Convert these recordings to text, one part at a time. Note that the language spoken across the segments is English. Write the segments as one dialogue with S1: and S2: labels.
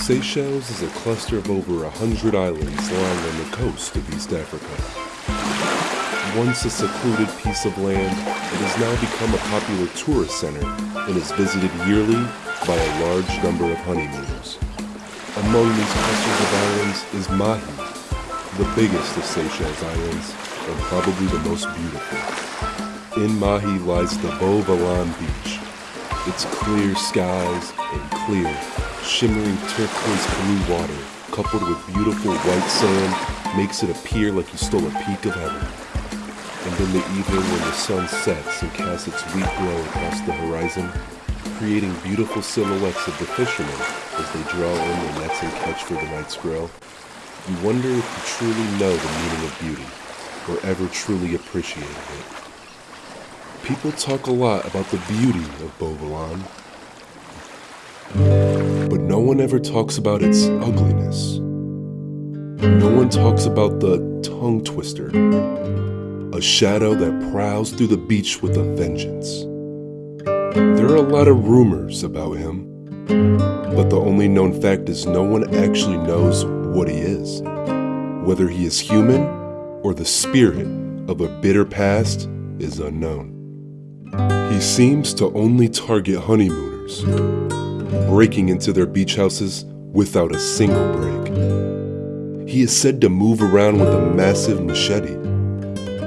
S1: Seychelles is a cluster of over a hundred islands lying on the coast of East Africa. Once a secluded piece of land, it has now become a popular tourist center and is visited yearly by a large number of honeymooners. Among these clusters of islands is Mahé, the biggest of Seychelles Islands and probably the most beautiful. In Mahé lies the Beau Vallon Beach. Its clear skies and clear, shimmering turquoise blue water, coupled with beautiful white sand, makes it appear like you stole a peek of heaven. And in the evening when the sun sets and casts its weak glow across the horizon, creating beautiful silhouettes of the fishermen as they draw in their nets and catch for the night's grill, you wonder if you truly know the meaning of beauty, or ever truly appreciated it. People talk a lot about the beauty of Beau Vallon, but no one ever talks about its ugliness. No one talks about the tongue twister, a shadow that prowls through the beach with a vengeance. There are a lot of rumors about him, but the only known fact is no one actually knows what he is. Whether he is human or the spirit of a bitter past is unknown. He seems to only target honeymooners, breaking into their beach houses without a single break. He is said to move around with a massive machete,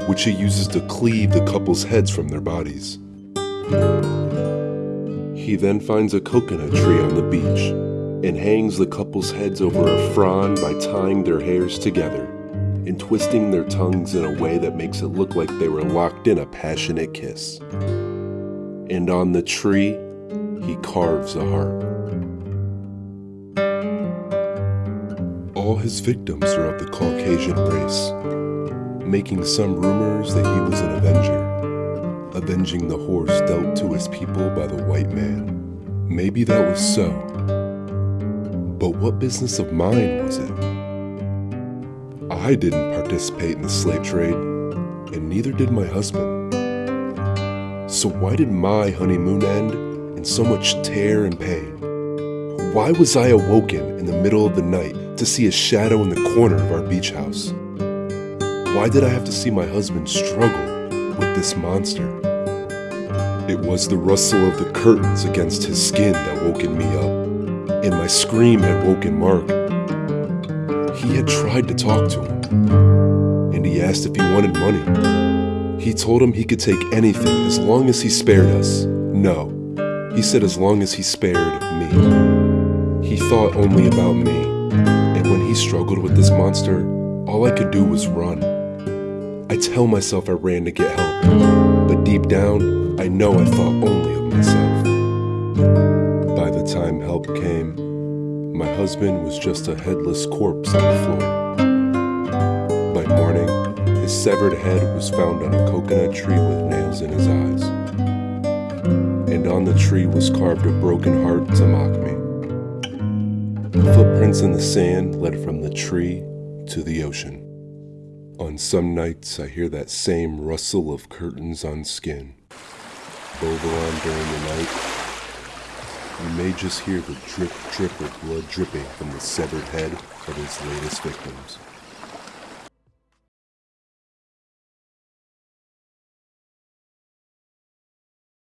S1: which he uses to cleave the couple's heads from their bodies. He then finds a coconut tree on the beach and hangs the couple's heads over a frond by tying their hairs together and twisting their tongues in a way that makes it look like they were locked in a passionate kiss. And on the tree, he carves a heart. All his victims are of the Caucasian race, making some rumors that he was an avenger avenging the horse dealt to his people by the white man. Maybe that was so. But what business of mine was it? I didn't participate in the slave trade, and neither did my husband. So why did my honeymoon end in so much tear and pain? Why was I awoken in the middle of the night to see a shadow in the corner of our beach house? Why did I have to see my husband struggle with this monster. It was the rustle of the curtains against his skin that woken me up, and my scream had woken Mark. He had tried to talk to him, and he asked if he wanted money. He told him he could take anything as long as he spared us. No, he said as long as he spared me. He thought only about me, and when he struggled with this monster, all I could do was run. I tell myself I ran to get help, but deep down, I know I thought only of myself. By the time help came, my husband was just a headless corpse on the floor. By morning, his severed head was found on a coconut tree with nails in his eyes. On the tree was carved a broken heart to mock me. Footprints in the sand led from the tree to the ocean. On some nights, I hear that same rustle of curtains on skin. Beau Vallon during the night. You may just hear the drip drip of blood dripping from the severed head of his latest victims.